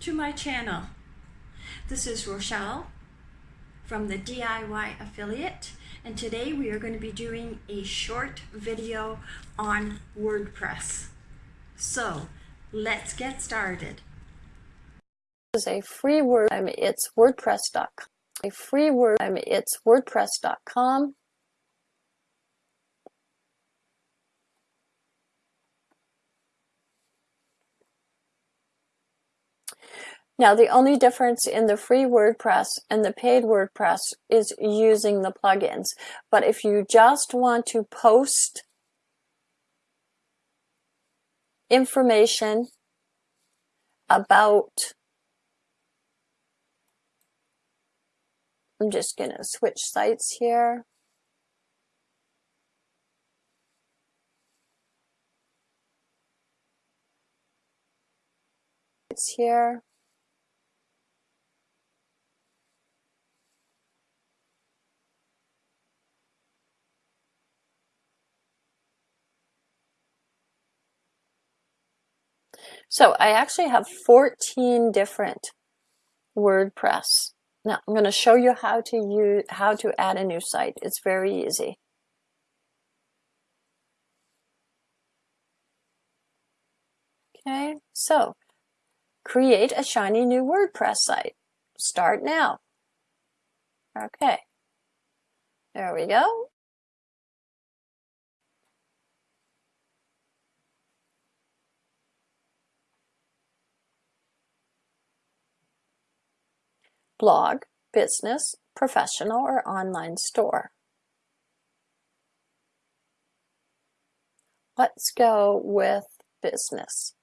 To my channel. This is Rochelle from the DIY Affiliate and today we are going to be doing a short video on WordPress. So let's get started. This is a free word, it's WordPress.com. A free word, it's WordPress.com. Now the only difference in the free WordPress and the paid WordPress is using the plugins. But if you just want to post information about I'm just going to switch sites here. It's here. So I actually have 14 different WordPress. Now I'm going to show you how to use how to add a new site. It's very easy. Okay, so create a shiny new WordPress site. Start now. Okay, there we go. Blog, business, professional, or online store. Let's go with business.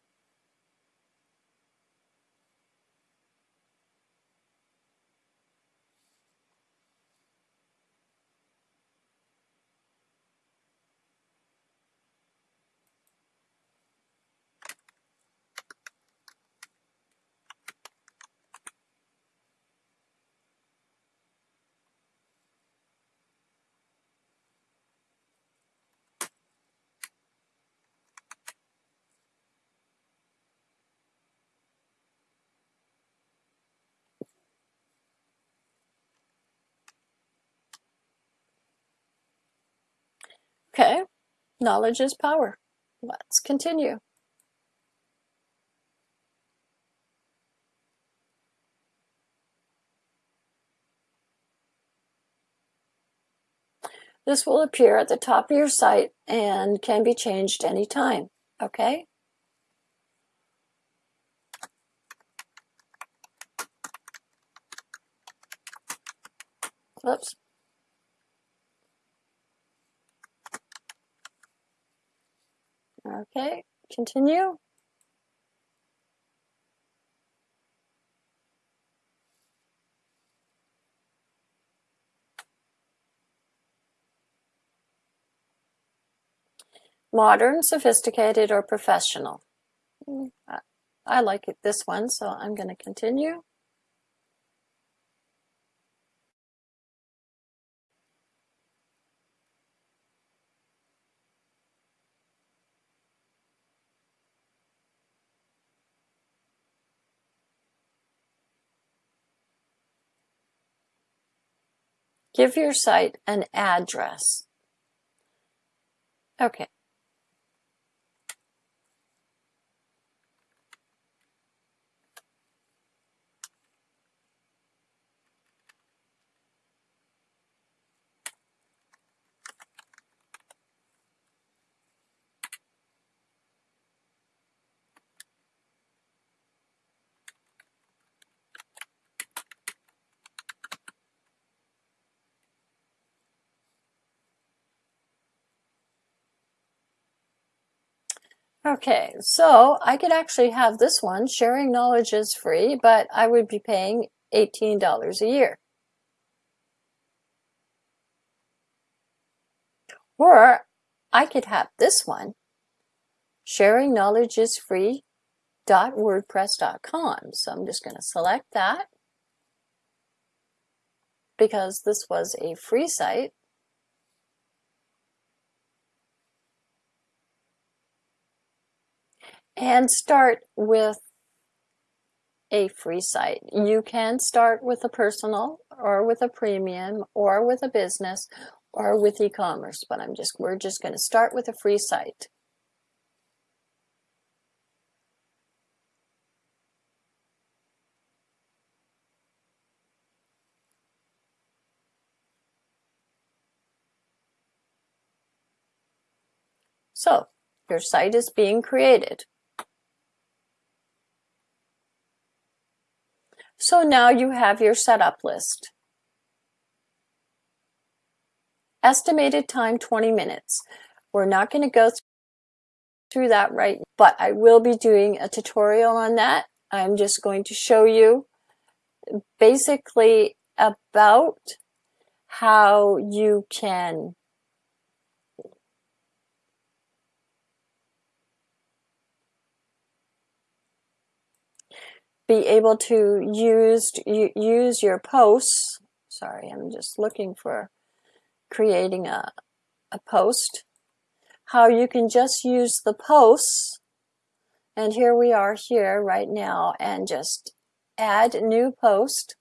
Okay, knowledge is power. Let's continue. This will appear at the top of your site and can be changed anytime, okay? Oops. Okay, continue. Modern, sophisticated, or professional. Hmm, I like it, this one, so I'm going to continue. Give your site an address. Okay. Okay, so I could actually have this one, sharing knowledge is free, but I would be paying $18 a year. Or I could have this one, sharing knowledge is free .wordpress.com. So I'm just going to select that because this was a free site. And start with a free site. You can start with a personal or with a premium or with a business or with e-commerce, but I'm just we're just going to start with a free site. So your site is being created. So now you have your setup list. Estimated time 20 minutes. We're not going to go through that right, but I will be doing a tutorial on that. I'm just going to show you basically about how you can be able to use use your posts. Sorry, I'm just looking for creating a, a post. How you can just use the posts, and here we are here right now, and just add new post.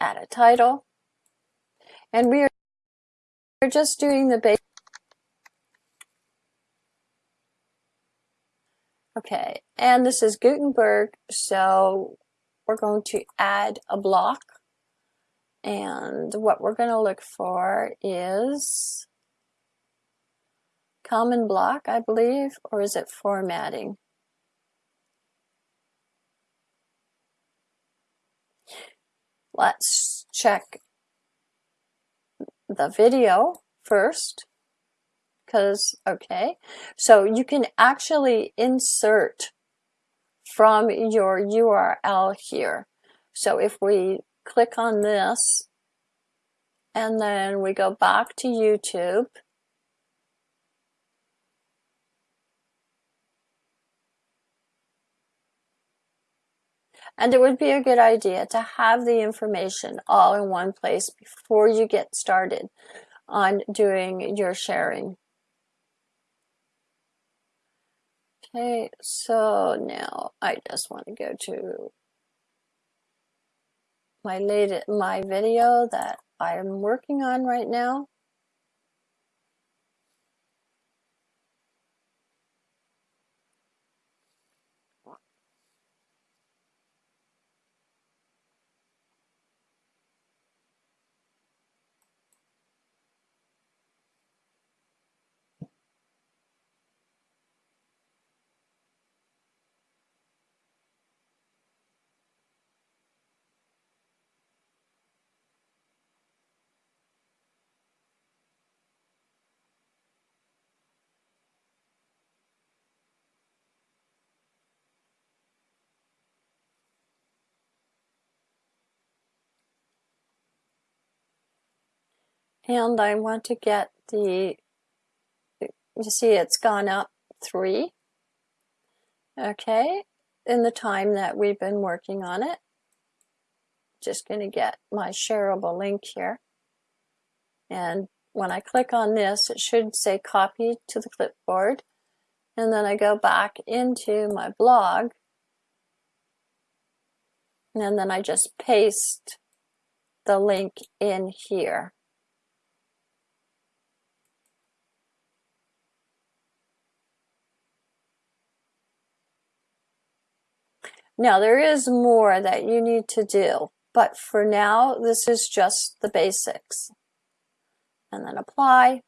Add a title. And we are just doing the basic. Okay, and this is Gutenberg, so we're going to add a block. And what we're going to look for is common block, I believe, or is it formatting? Let's check the video first because okay. So you can actually insert from your URL here. So if we click on this and then we go back to YouTube And it would be a good idea to have the information all in one place before you get started on doing your sharing. Okay, so now I just want to go to my latest my video that I'm working on right now. And I want to get the, you see it's gone up three, okay, in the time that we've been working on it. Just going to get my shareable link here. And when I click on this, it should say copy to the clipboard. And then I go back into my blog. And then I just paste the link in here. Now there is more that you need to do, but for now, this is just the basics. And then apply.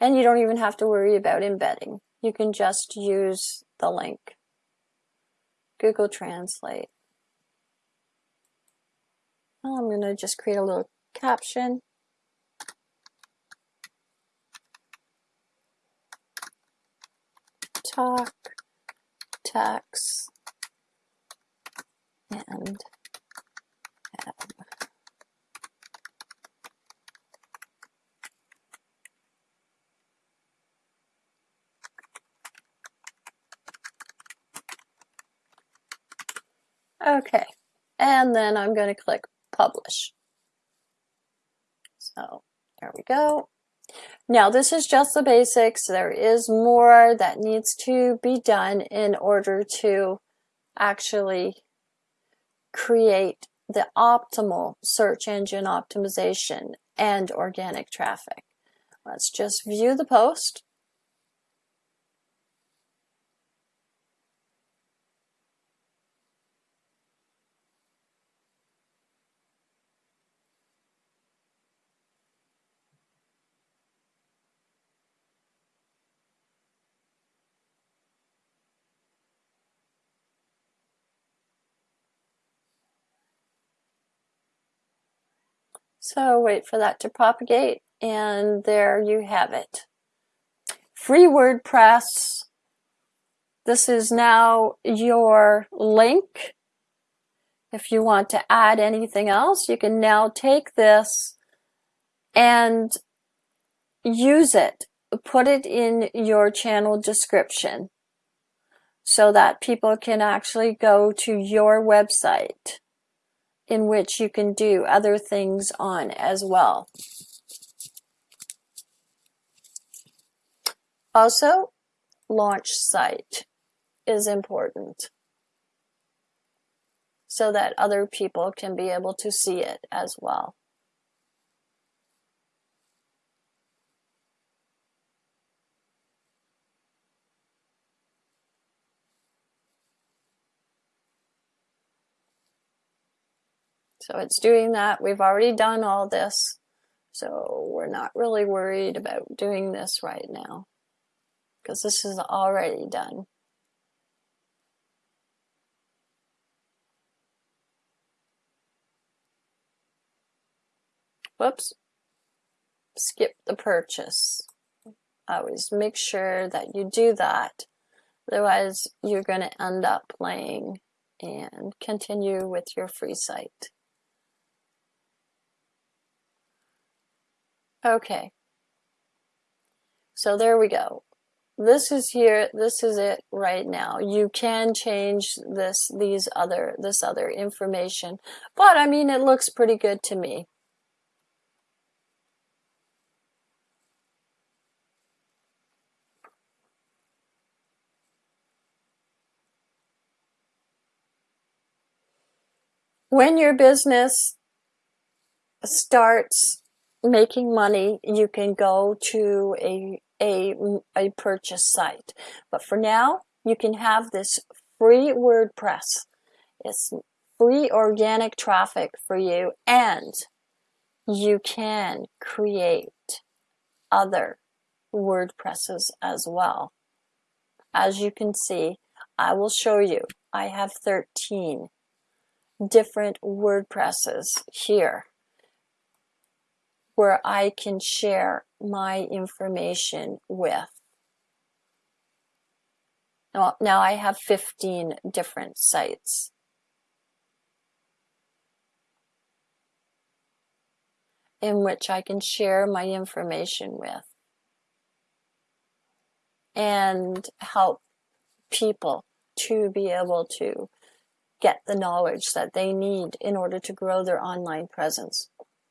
And you don't even have to worry about embedding. You can just use the link. Google Translate. I'm going to just create a little caption. Talk, text, and um, Okay, and then I'm going to click publish. So there we go. Now this is just the basics. There is more that needs to be done in order to actually create the optimal search engine optimization and organic traffic. Let's just view the post. So wait for that to propagate and there you have it. Free WordPress. This is now your link. If you want to add anything else, you can now take this and use it. Put it in your channel description so that people can actually go to your website in which you can do other things on as well. Also, launch site is important so that other people can be able to see it as well. So it's doing that. We've already done all this. So we're not really worried about doing this right now because this is already done. Whoops. Skip the purchase. Always make sure that you do that. Otherwise, you're going to end up playing and continue with your free site. Okay. So there we go. This is here, this is it right now. You can change this, these other, this other information, but I mean, it looks pretty good to me. When your business starts making money, you can go to a, a, a purchase site. But for now, you can have this free WordPress. It's free organic traffic for you and you can create other WordPresses as well. As you can see, I will show you. I have 13 different WordPresses here where I can share my information with. Now, now I have 15 different sites. in which I can share my information with and help people to be able to get the knowledge that they need in order to grow their online presence.